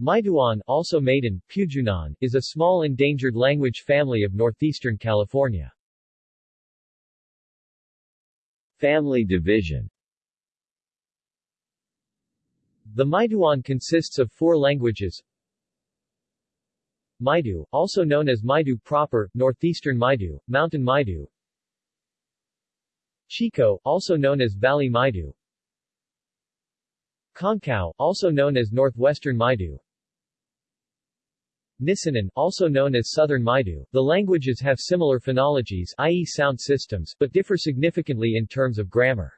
Maiduan, also Maidun, Pujunan, is a small endangered language family of northeastern California. Family division. The Maiduan consists of four languages. Maidu, also known as Maidu proper, Northeastern Maidu, Mountain Maidu. Chico, also known as Valley Maidu. Konkao, also known as Northwestern Maidu Nisenan, also known as Southern Maidu. The languages have similar phonologies i.e. sound systems, but differ significantly in terms of grammar.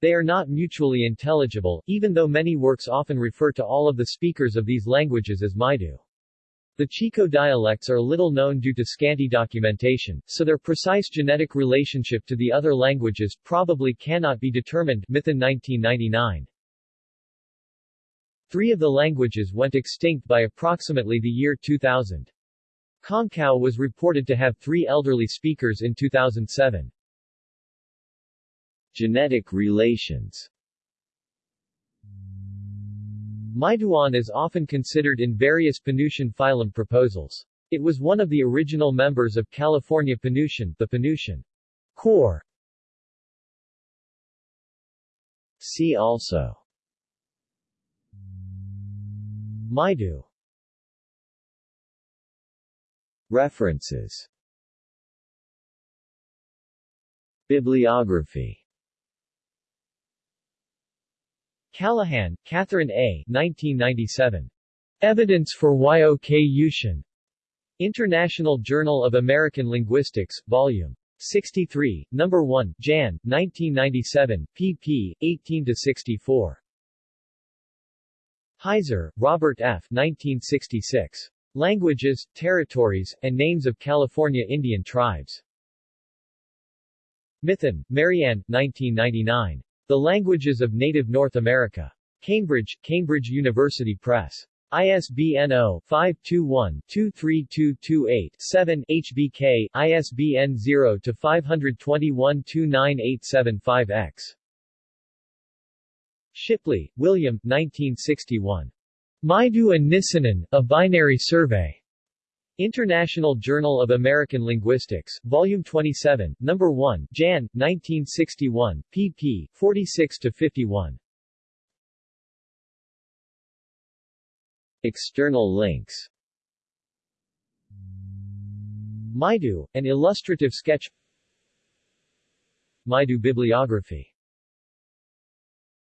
They are not mutually intelligible, even though many works often refer to all of the speakers of these languages as Maidu. The Chico dialects are little known due to scanty documentation, so their precise genetic relationship to the other languages probably cannot be determined Mithun 1999. Three of the languages went extinct by approximately the year 2000. Konkao was reported to have three elderly speakers in 2007. Genetic relations Maiduan is often considered in various Penutian phylum proposals. It was one of the original members of California Penutian, the Penutian core. See also Maidu References Bibliography Callaghan, Catherine A. 1997. Evidence for Yok-Utian. International Journal of American Linguistics, Vol. 63, No. 1, Jan. 1997, pp. 18-64. Heizer, Robert F. 1966. Languages, Territories, and Names of California Indian Tribes. Mithun, Marianne, 1999. The Languages of Native North America. Cambridge, Cambridge University Press. ISBN 0-521-23228-7 HBK, ISBN 0-521-29875-X. Shipley, William 1961. Maidu and Nisenan, A Binary Survey. International Journal of American Linguistics, Volume 27, No. 1, Jan. 1961, pp. 46-51. External links Maidu, an illustrative sketch Maidu bibliography